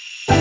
you